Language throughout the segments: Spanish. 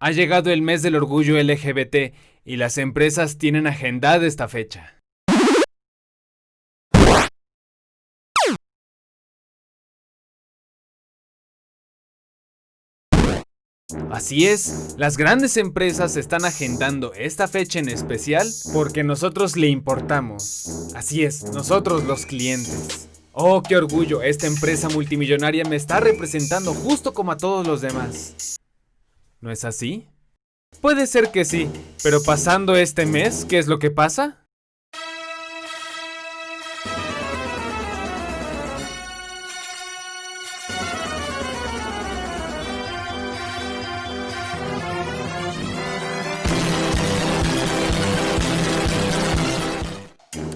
Ha llegado el mes del orgullo LGBT y las empresas tienen agendada esta fecha. Así es, las grandes empresas están agendando esta fecha en especial porque nosotros le importamos. Así es, nosotros los clientes. Oh, qué orgullo, esta empresa multimillonaria me está representando justo como a todos los demás. ¿No es así? Puede ser que sí, pero pasando este mes, ¿qué es lo que pasa?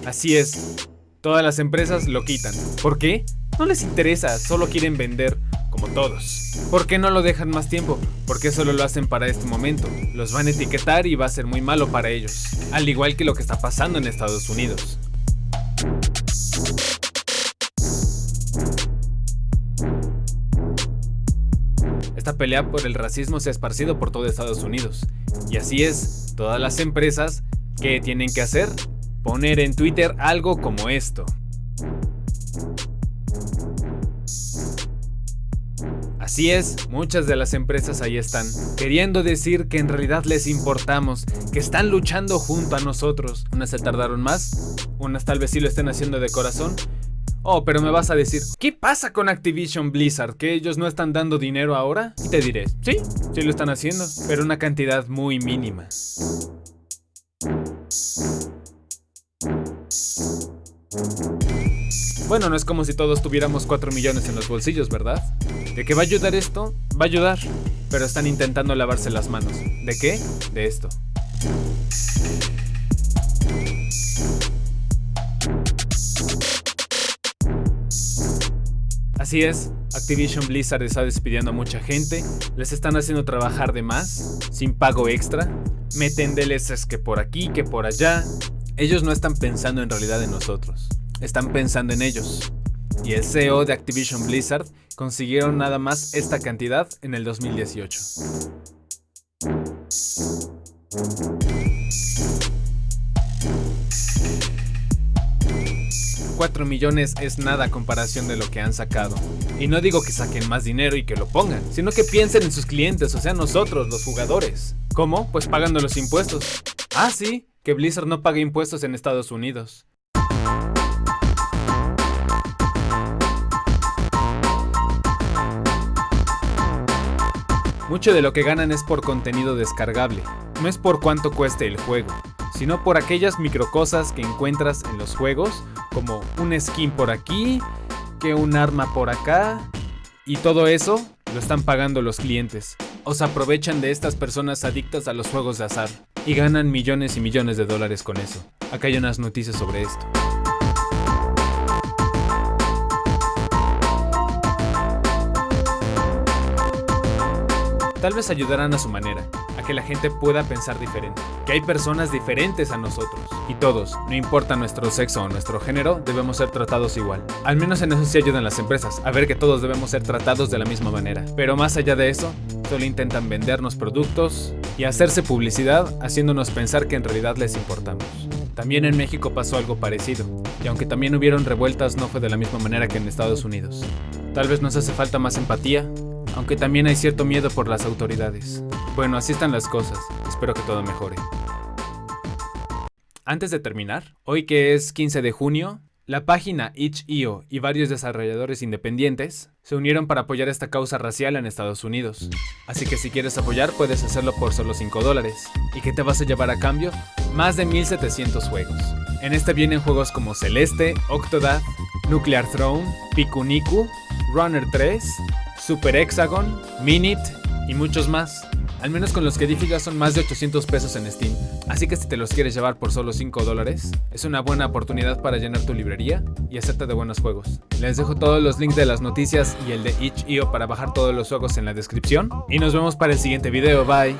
Así es, todas las empresas lo quitan. ¿Por qué? No les interesa, solo quieren vender, todos. ¿Por qué no lo dejan más tiempo? Porque solo lo hacen para este momento. Los van a etiquetar y va a ser muy malo para ellos. Al igual que lo que está pasando en Estados Unidos. Esta pelea por el racismo se ha esparcido por todo Estados Unidos. Y así es, todas las empresas, ¿qué tienen que hacer? poner en Twitter algo como esto. Así es, muchas de las empresas ahí están, queriendo decir que en realidad les importamos, que están luchando junto a nosotros. Unas se tardaron más, unas tal vez sí lo estén haciendo de corazón. Oh, pero me vas a decir, ¿qué pasa con Activision Blizzard? ¿Que ellos no están dando dinero ahora? Y te diré, sí, sí lo están haciendo, pero una cantidad muy mínima. Bueno, no es como si todos tuviéramos 4 millones en los bolsillos, ¿verdad? ¿De qué va a ayudar esto? Va a ayudar, pero están intentando lavarse las manos. ¿De qué? De esto. Así es, Activision Blizzard está despidiendo a mucha gente, les están haciendo trabajar de más, sin pago extra, meten DLCs que por aquí, que por allá, ellos no están pensando en realidad en nosotros, están pensando en ellos. Y el CEO de Activision Blizzard consiguieron nada más esta cantidad en el 2018. 4 millones es nada a comparación de lo que han sacado. Y no digo que saquen más dinero y que lo pongan, sino que piensen en sus clientes, o sea nosotros, los jugadores. ¿Cómo? Pues pagando los impuestos. Ah, sí, que Blizzard no pague impuestos en Estados Unidos. Mucho de lo que ganan es por contenido descargable, no es por cuánto cueste el juego, sino por aquellas microcosas que encuentras en los juegos, como un skin por aquí, que un arma por acá, y todo eso lo están pagando los clientes. O se aprovechan de estas personas adictas a los juegos de azar y ganan millones y millones de dólares con eso. Acá hay unas noticias sobre esto. Tal vez ayudarán a su manera, a que la gente pueda pensar diferente, que hay personas diferentes a nosotros, y todos, no importa nuestro sexo o nuestro género, debemos ser tratados igual. Al menos en eso sí ayudan las empresas, a ver que todos debemos ser tratados de la misma manera. Pero más allá de eso, solo intentan vendernos productos y hacerse publicidad haciéndonos pensar que en realidad les importamos. También en México pasó algo parecido, y aunque también hubieron revueltas no fue de la misma manera que en Estados Unidos. Tal vez nos hace falta más empatía, aunque también hay cierto miedo por las autoridades. Bueno, así están las cosas, espero que todo mejore. Antes de terminar, hoy que es 15 de junio, la página itch.io y varios desarrolladores independientes se unieron para apoyar esta causa racial en Estados Unidos. Así que si quieres apoyar puedes hacerlo por solo 5 dólares. ¿Y qué te vas a llevar a cambio? Más de 1700 juegos. En este vienen juegos como Celeste, Octodad, Nuclear Throne, Pikuniku, Runner 3, Super Hexagon, Minit y muchos más. Al menos con los que Difiga son más de 800 pesos en Steam, así que si te los quieres llevar por solo 5 dólares, es una buena oportunidad para llenar tu librería y hacerte de buenos juegos. Les dejo todos los links de las noticias y el de itch.io para bajar todos los juegos en la descripción, y nos vemos para el siguiente video, bye.